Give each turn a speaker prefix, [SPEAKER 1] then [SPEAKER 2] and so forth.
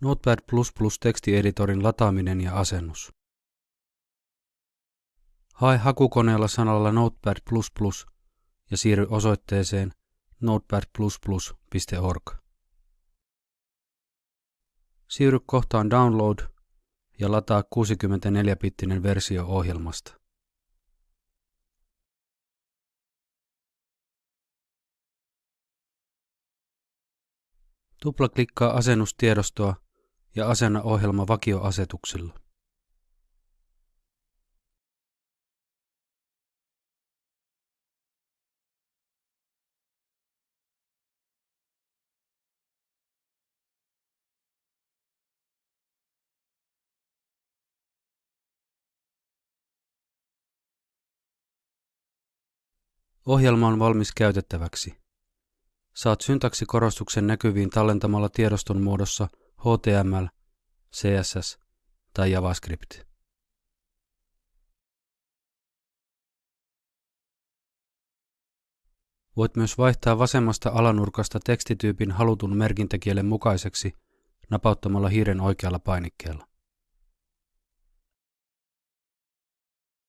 [SPEAKER 1] Notepad++ tekstieditorin lataaminen ja asennus. Hae hakukoneella sanalla Notepad++ ja siirry osoitteeseen notepad++.org. Siirry kohtaan Download ja lataa 64-bittinen versio ohjelmasta. Tuplaklikkaa asennustiedostoa ja asenna ohjelma vakioasetuksilla. Ohjelma on valmis käytettäväksi. Saat syntaksikorostuksen näkyviin tallentamalla tiedoston muodossa HTML, CSS tai JavaScript. Voit myös vaihtaa vasemmasta alanurkasta tekstityypin halutun merkintäkielen mukaiseksi napauttamalla hiiren oikealla painikkeella.